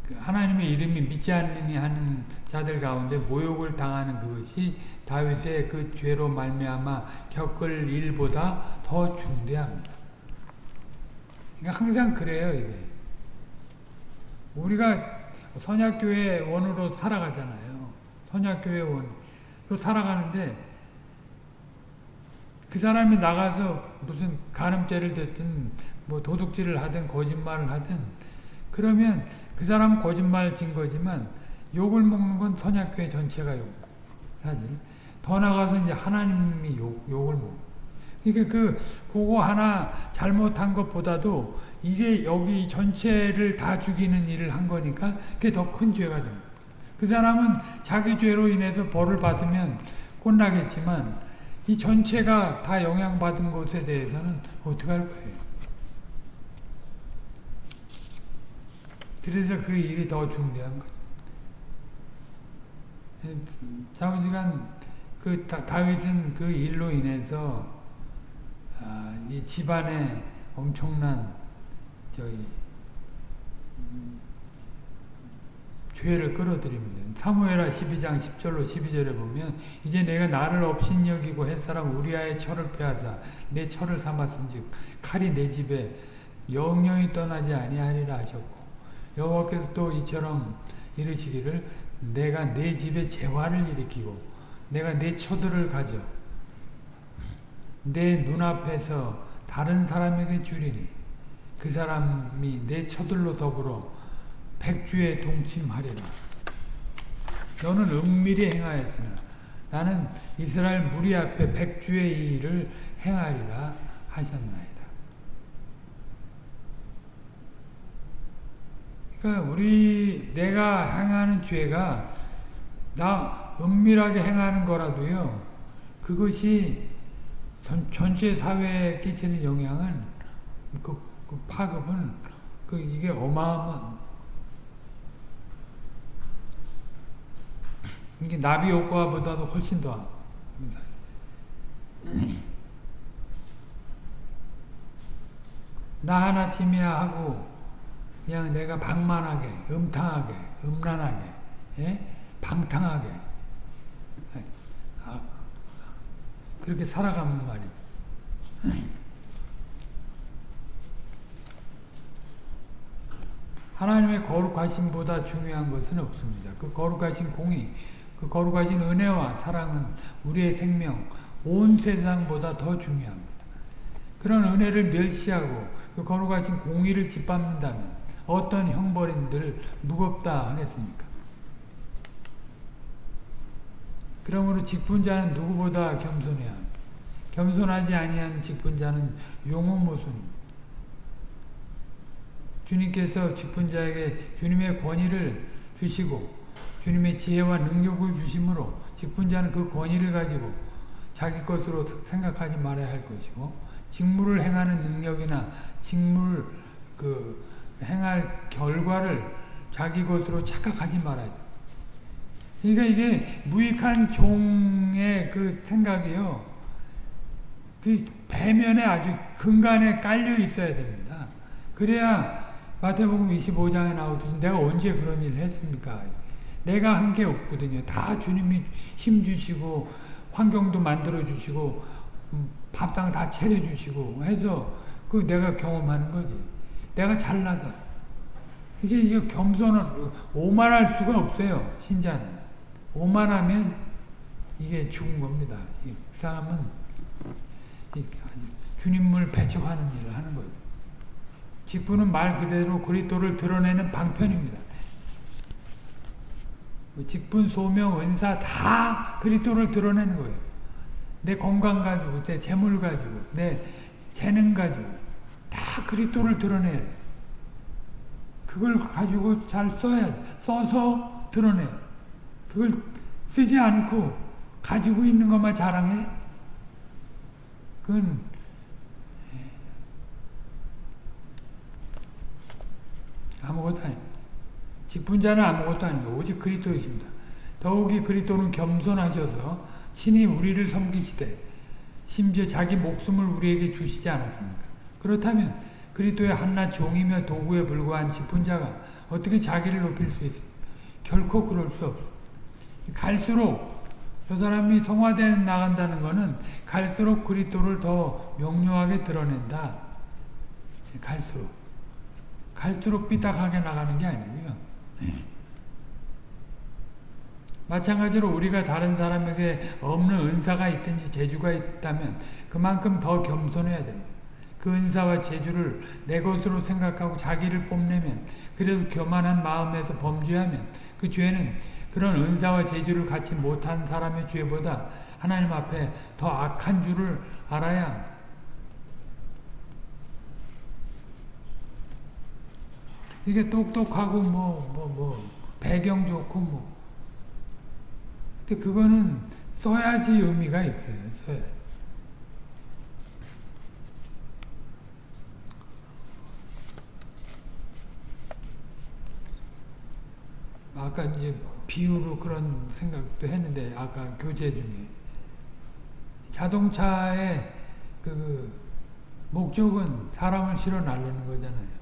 그 하나님의 이름이 믿지 않느니 하는 자들 가운데 모욕을 당하는 그것이 다윗의 그 죄로 말미암아 겪을 일보다 더 중대합니다. 그러니까 항상 그래요 이게. 우리가 선약교회 원으로 살아가잖아요. 선약교회 원으로 살아가는데 그 사람이 나가서 무슨 간음죄를 됐든 뭐 도둑질을 하든 거짓말을 하든 그러면 그 사람은 거짓말 진 거지만 욕을 먹는 건 선약교회 전체가 욕. 사실 더 나가서 이제 하나님이 욕, 욕을 먹. 그 러니까 그 그거 하나 잘못한 것보다도 이게 여기 전체를 다 죽이는 일을 한 거니까 그게 더 큰 죄가 됩니다. 그 사람은 자기 죄로 인해서 벌을 받으면 혼나겠지만 이 전체가 다 영향받은 것에 대해서는 어떻게 할 거예요? 그래서 그 일이 더 중대한 거죠. 자우지간 그 다윗은 그 일로 인해서 아, 이 집안에 엄청난 저희 죄를 끌어들입니다. 사무엘하 12장 10절로 12절에 보면 이제 내가 나를 없인 여기고 햇사람 우리아의 철을 빼앗아 내 철을 삼았은즉 칼이 내 집에 영영이 떠나지 아니하리라 하셨고 여호와께서 또 이처럼 이르시기를 내가 내 집에 재화를 일으키고 내가 내 처들을 가져 내 눈앞에서 다른 사람에게 주리니 그 사람이 내 처들로 더불어 백주에 동침하리라. 너는 은밀히 행하였으나 나는 이스라엘 무리 앞에 백주의 일을 행하리라 하셨나이다. 그러니까 우리 내가 행하는 죄가 나 은밀하게 행하는 거라도요. 그것이 전, 전체 사회에 끼치는 영향은 그, 그 파급은 그 이게 어마어마 이게 나비 효과보다도 훨씬 더 [clears throat] 나 하나 팀이야 하고 그냥 내가 방만하게 음탕하게 음란하게 예? 방탕하게 아, 그렇게 살아가면 말이에요. 하나님의 거룩하심보다 중요한 것은 없습니다. 그 거룩하신 공의, 그 거룩하신 은혜와 사랑은 우리의 생명, 온 세상보다 더 중요합니다. 그런 은혜를 멸시하고 그 거룩하신 공의를 짓밟는다면 어떤 형벌인들 무겁다 하겠습니까? 그러므로 직분자는 누구보다 겸손해야. 겸손하지 아니한 직분자는 용호모순입니다. 주님께서 직분자에게 주님의 권위를 주시고 주님의 지혜와 능력을 주심으로 직분자는 그 권위를 가지고 자기 것으로 생각하지 말아야 할 것이고 직무를 행하는 능력이나 직무를 그 행할 결과를 자기 것으로 착각하지 말아야 돼. 그러니까 이게 무익한 종의 그 생각이요. 그 배면에 아주 근간에 깔려 있어야 됩니다. 그래야 마태복음 25장에 나오듯이 내가 언제 그런 일을 했습니까? 내가 한 게 없거든요. 다 주님이 힘 주시고 환경도 만들어 주시고 음, 밥상 다 차려 주시고 해서 그 내가 경험하는 거지. 내가 잘나서 이게 이게 겸손은 오만할 수가 없어요. 신자는 오만하면 이게 죽은 겁니다. 이 사람은 주님을 배척하는 일을 하는 거예요. 직분은 말 그대로 그리스도를 드러내는 방편입니다. 직분, 소명, 은사 다 그리스도를 드러내는 거예요. 내 건강 가지고, 내 재물 가지고, 내 재능 가지고 다 그리스도를 드러내. 그걸 가지고 잘 써야 써서 드러내. 그걸 쓰지 않고 가지고 있는 것만 자랑해. 그건 아무것도 아닙니다. 직분자는 아무것도 아니고 오직 그리스도이십니다. 더욱이 그리스도는 겸손하셔서 친히 우리를 섬기시되 심지어 자기 목숨을 우리에게 주시지 않았습니까? 그렇다면 그리스도의 한낱 종이며 도구에 불과한 직분자가 어떻게 자기를 높일 수 있습니까? 결코 그럴 수 없어. 갈수록 저 사람이 성화되 나간다는 것은 갈수록 그리스도를 더 명료하게 드러낸다. 갈수록. 갈수록 삐딱하게 나가는 게 아니고요. 네. 마찬가지로 우리가 다른 사람에게 없는 은사가 있든지 재주가 있다면 그만큼 더 겸손해야 됩니다. 그 은사와 재주를 내 것으로 생각하고 자기를 뽐내면 그래도 교만한 마음에서 범죄하면 그 죄는 그런 은사와 재주를 갖지 못한 사람의 죄보다 하나님 앞에 더 악한 줄을 알아야. 이게 똑똑하고 뭐, 뭐, 뭐, 배경 좋고 뭐. 근데 그거는 써야지 의미가 있어요. 써야. 아까 이제 비유로 그런 생각도 했는데 아까 교재 중에 자동차의 그 목적은 사람을 실어 날르는 거잖아요.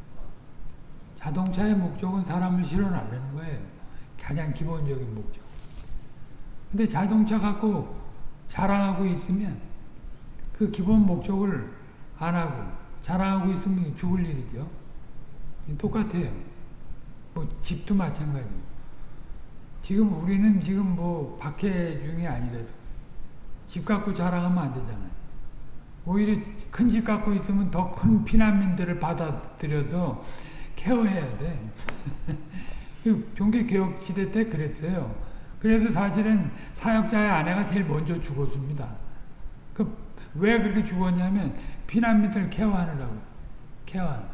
자동차의 목적은 사람을 실어 날르는 거예요. 가장 기본적인 목적. 근데 자동차 갖고 자랑하고 있으면 그 기본 목적을 안 하고 자랑하고 있으면 죽을 일이죠. 똑같아요. 뭐 집도 마찬가지고. 지금 우리는 지금 뭐 박해 중이 아니라서 집 갖고 자랑하면 안 되잖아요. 오히려 큰 집 갖고 있으면 더 큰 피난민들을 받아들여서 케어해야 돼. [laughs] 종교개혁 시대 때 그랬어요. 그래서 사실은 사역자의 아내가 제일 먼저 죽었습니다. 그 왜 그렇게 죽었냐면 피난민들 케어하느라고. 케어하는.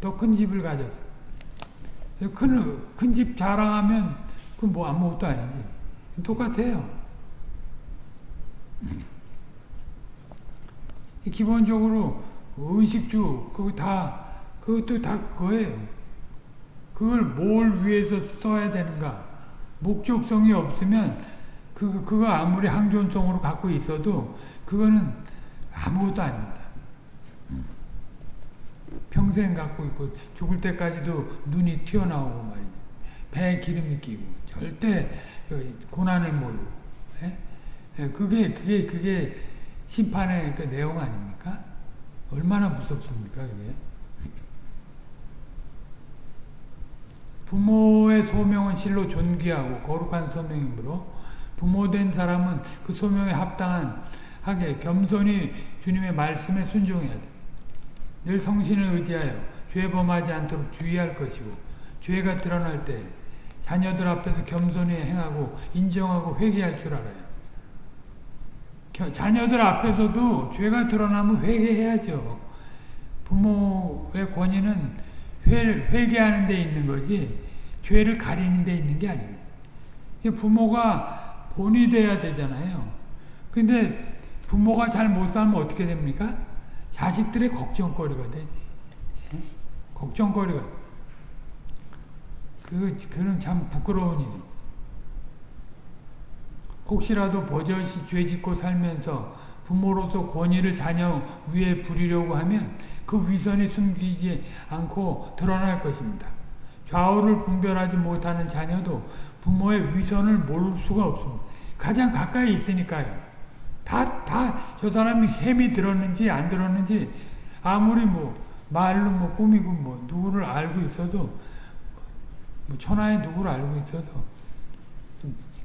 더큰 집을 가졌어. 큰, 큰 집 자랑하면 그건 뭐 아무것도 아니지. 똑같아요. 기본적으로 의식주 그거 다 그것도 다 그거예요. 그걸 뭘 위해서 써야 되는가? 목적성이 없으면 그 그거 아무리 항존성으로 갖고 있어도 그거는 아무것도 아닙니다. 평생 갖고 있고 죽을 때까지도 눈이 튀어나오고 말이죠. 배에 기름이 끼고 절대 그 고난을 모르고 예? 예, 그게 그게 그게 심판의 그 내용 아닙니까? 얼마나 무섭습니까 그게? 부모의 소명은 실로 존귀하고 거룩한 소명이므로 부모된 사람은 그 소명에 합당한 하게 겸손히 주님의 말씀에 순종해야 돼. 늘 성신을 의지하여 죄 범하지 않도록 주의할 것이고 죄가 드러날 때 자녀들 앞에서 겸손히 행하고 인정하고 회개할 줄 알아요. 자녀들 앞에서도 죄가 드러나면 회개해야죠. 부모의 권위는 회, 개하는 데 있는 거지 죄를 가리는 데 있는 게 아니에요. 부모가 본이 돼야 되잖아요. 근데 부모가 잘 못 살면 어떻게 됩니까? 자식들의 걱정거리가 되지. 예? 걱정거리가. 그, 그는 참 부끄러운 일이. 혹시라도 버젓이 죄 짓고 살면서 부모로서 권위를 자녀 위에 부리려고 하면 그 위선이 숨기지 않고 드러날 것입니다. 좌우를 분별하지 못하는 자녀도 부모의 위선을 모를 수가 없습니다. 가장 가까이 있으니까요. 다, 다, 저 사람이 햄이 들었는지 안 들었는지, 아무리 뭐, 말로 뭐 꾸미고 뭐, 누구를 알고 있어도, 뭐, 천하의 누구를 알고 있어도,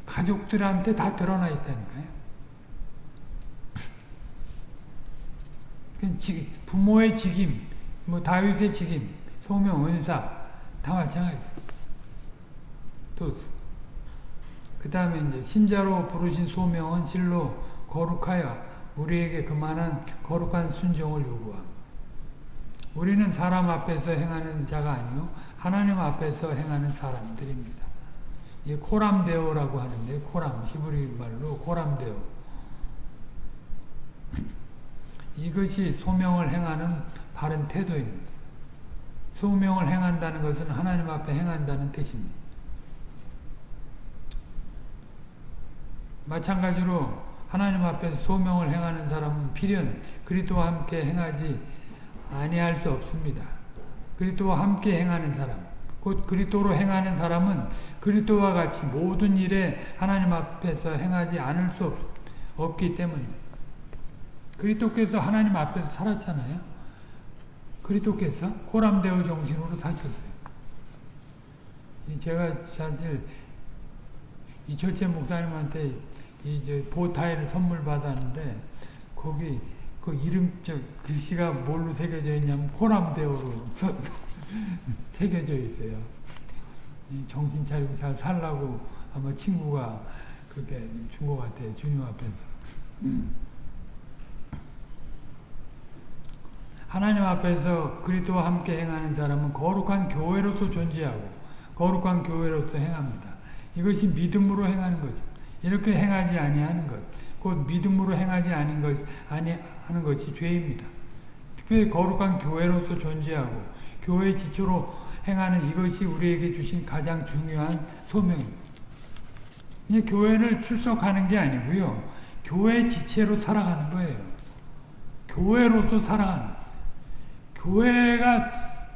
가족들한테 다 드러나 있다니까요. 부모의 직임, 뭐 다윗의 직임, 소명, 은사 다 마찬가지. 또 그 다음에 이제 신자로 부르신 소명은 실로 거룩하여 우리에게 그만한 거룩한 순종을 요구함. 우리는 사람 앞에서 행하는 자가 아니요 하나님 앞에서 행하는 사람들입니다. 이 코람데오라고 하는데 코람 히브리 말로 코람데오. 이것이 소명을 행하는 바른 태도입니다. 소명을 행한다는 것은 하나님 앞에 행한다는 뜻입니다. 마찬가지로 하나님 앞에서 소명을 행하는 사람은 필연 그리스도와 함께 행하지 아니할 수 없습니다. 그리스도와 함께 행하는 사람, 곧 그리스도로 행하는 사람은 그리스도와 같이 모든 일에 하나님 앞에서 행하지 않을 수 없, 기 때문입니다. 그리스도께서 하나님 앞에서 살았잖아요. 그리스도께서 고람대오 정신으로 사셨어요. 제가 사실 이 첫째 목사님한테 이제 보타이를 선물 받았는데 거기 그 이름 저 글씨가 뭘로 새겨져 있냐면 호람대오로 [laughs] 새겨져 있어요. 정신 차리고 잘 살라고 아마 친구가 그게 준 것 같아요. 주님 앞에서. 하나님 앞에서 그리스도와 함께 행하는 사람은 거룩한 교회로서 존재하고 거룩한 교회로서 행합니다. 이것이 믿음으로 행하는 거죠. 이렇게 행하지 아니하는 것, 곧 믿음으로 행하지 아닌 것, 아니 하는 것이 죄입니다. 특별히 거룩한 교회로서 존재하고 교회 지초로 행하는 이것이 우리에게 주신 가장 중요한 소명입니다. 이제 교회를 출석하는 게 아니고요. 교회 지체로 살아가는 거예요. 교회로서 살아가는 교회가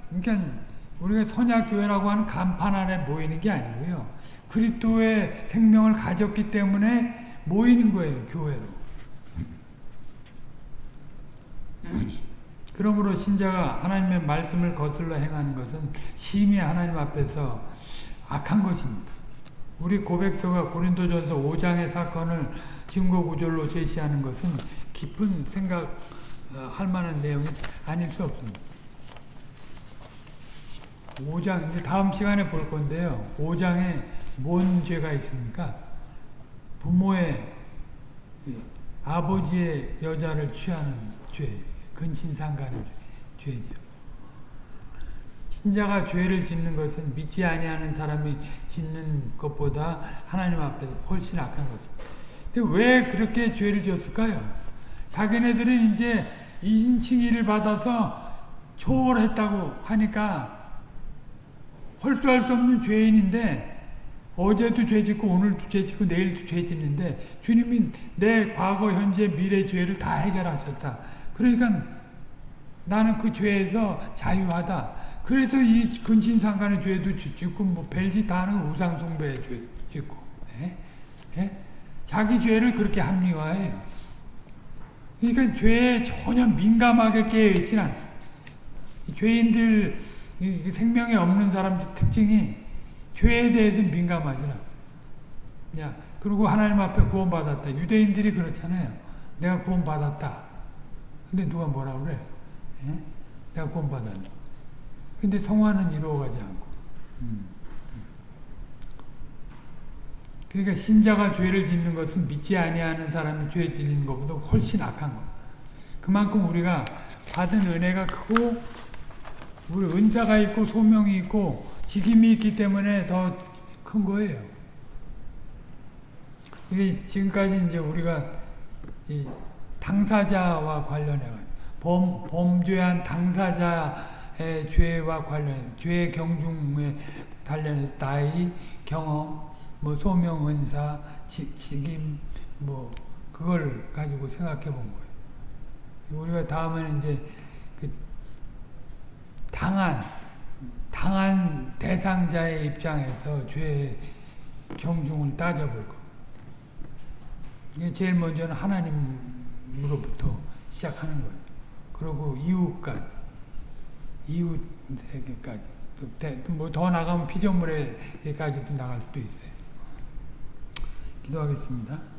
그러니까 우리가 선약교회라고 하는 간판 아래 모이는 게 아니고요. 그리스도의 생명을 가졌기 때문에 모이는 거예요, 교회로. 그러므로 신자가 하나님의 말씀을 거슬러 행하는 것은 심히 하나님 앞에서 악한 것입니다. 우리 고백서가 고린도전서 5장의 사건을 증거 구절로 제시하는 것은 깊은 생각할 어, 만한 내용이 아닐 수 없습니다. 5장, 다음 시간에 볼 건데요. 5장에 뭔 죄가 있습니까? 부모의 아버지의 여자를 취하는 죄, 근친상간의 죄죠. 신자가 죄를 짓는 것은 믿지 아니하는 사람이 짓는 것보다 하나님 앞에서 훨씬 악한 거죠. 근데 왜 그렇게 죄를 지었을까요? 자기네들은 이제 인칭의를 받아서 초월했다고 하니까 헐수할 수 없는 죄인인데 어제도 죄 짓고 오늘도 죄 짓고 내일도 죄 짓는데 주님이 내 과거 현재 미래 죄를 다 해결하셨다. 그러니까 나는 그 죄에서 자유하다. 그래서 이 근친상간의 죄도 짓- 짓고 뭐 별짓 다 하는 우상숭배의 죄 짓고 예? 예? 자기 죄를 그렇게 합리화해요. 그러니까 죄에 전혀 민감하게 깨어있지는 않습니다. 이 죄인들 이 생명이 없는 사람들 특징이 죄에 대해서 민감하지 않아. 야, 그리고 하나님 앞에 구원받았다. 유대인들이 그렇잖아요. 내가 구원받았다. 근데 누가 뭐라 그래? 예? 내가 구원받았네. 근데 성화는 이루어가지 않고. 음. 그러니까 신자가 죄를 짓는 것은 믿지 아니하는 사람이 죄 짓는 것보다 훨씬 악한 거. 그만큼 우리가 받은 은혜가 크고 우리 은사가 있고 소명이 있고 직임이 있기 때문에 더 큰 거예요. 이게 지금까지 이제 우리가 이 당사자와 관련해 범 범죄한 당사자의 죄와 관련 죄 경중에 관련해 나이 경험 뭐 소명 은사 지, 직임 뭐 그걸 가지고 생각해 본 거예요. 우리가 다음에는 이제 그 당한 당한 대상자의 입장에서 죄의 경중을 따져볼 겁니다. 제일 먼저는 하나님으로부터 시작하는 거예요. 그리고 이웃까지, 이웃에게까지, 뭐더 나가면 피조물에게까지도 나갈 수도 있어요. 기도하겠습니다.